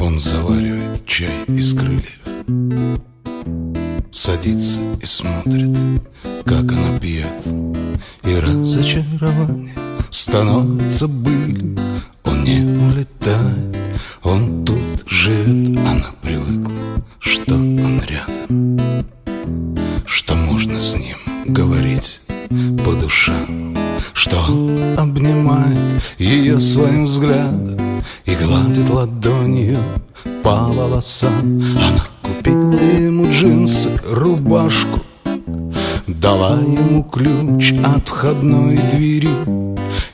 Он заваривает чай из крыльев Садится и смотрит, как она пьет. И разочарование становится былью. Он не улетает, обнимает ее своим взглядом И гладит ладонью по волосам. Она купила ему джинсы, рубашку Дала ему ключ от входной двери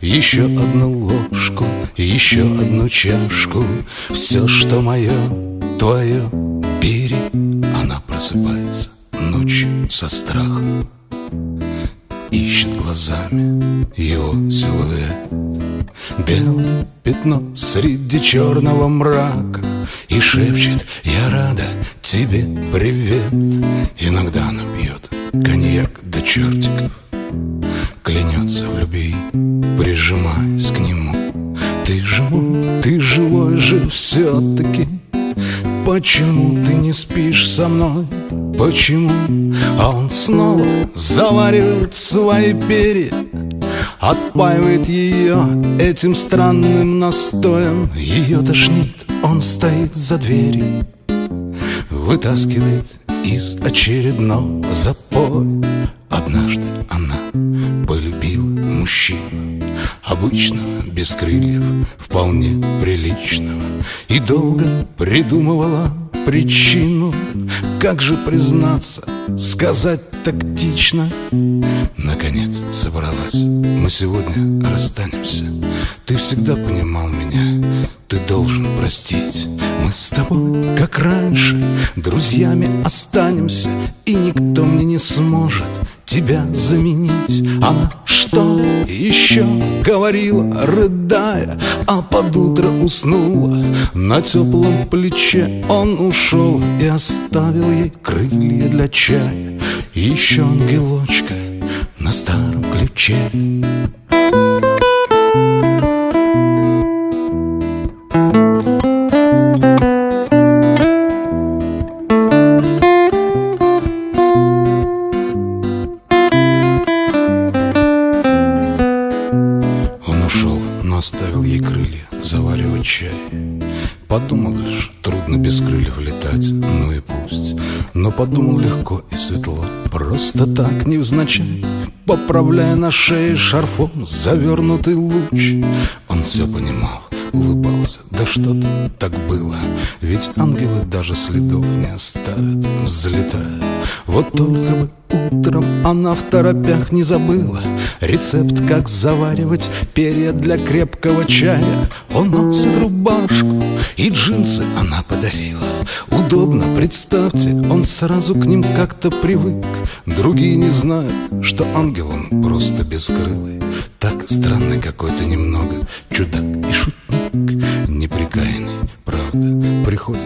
Еще одну ложку, еще одну чашку. Все, что мое, твое, бери. Она просыпается ночью со страхом Ищет глазами его силуэт. Белое пятно среди черного мрака И шепчет «Я рада тебе, привет» Иногда она пьет коньяк до чертиков Клянется в любви, прижимаясь к нему. Ты же мой, ты живой же все-таки Почему ты не спишь со мной? Почему? А он снова заваривает свои перья Отпаивает ее этим странным настоем Ее тошнит, он стоит за дверью Вытаскивает из очередного запоя Однажды она полюбила мужчину Обычного, без крыльев, вполне приличного И долго придумывала причину. Как же признаться, сказать тактично? Наконец собралась, мы сегодня расстанемся. Ты всегда понимал меня, ты должен простить. Мы с тобой, как раньше, друзьями останемся. И никто мне не сможет тебя заменить. Она что еще говорила, рыдая А под утро уснула. На теплом плече Он ушел и оставил ей крылья для чая. Еще ангелочка на старом ключе. Он заваривать чай. Подумал лишь, трудно без крыльев летать, ну и пусть. Но подумал легко и светло, просто так невзначай. Поправляя на шее шарфом завернутый луч. Он все понимал, улыбался, да что-то так было Ведь ангелы даже следов не оставят, взлетая Вот только бы утром она в торопях не забыла Рецепт, как заваривать перья для крепкого чая. Он носит рубашку и джинсы она подарила. Удобно, представьте, он сразу к ним как-то привык. Другие не знают, что ангел он просто бескрылый. Так странный какой-то немного чудак и шутник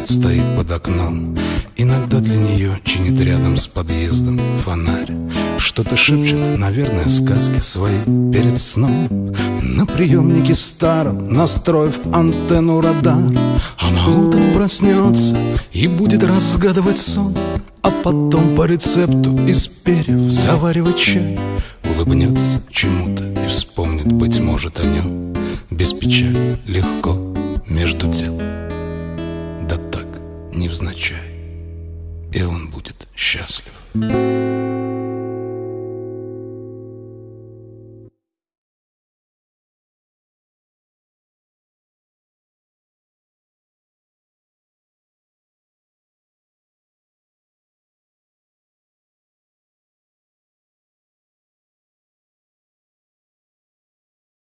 стоит под окном. Иногда для нее чинит рядом с подъездом фонарь. Что-то шепчет, наверное, сказки свои перед сном. На приемнике старом, настроив антенну радар Она утром проснется и будет разгадывать сон. А потом по рецепту из перьев заваривать чай Улыбнется чему-то и вспомнит, быть может, о нем. Без печали, легко, между делом невзначай и он будет счастлив.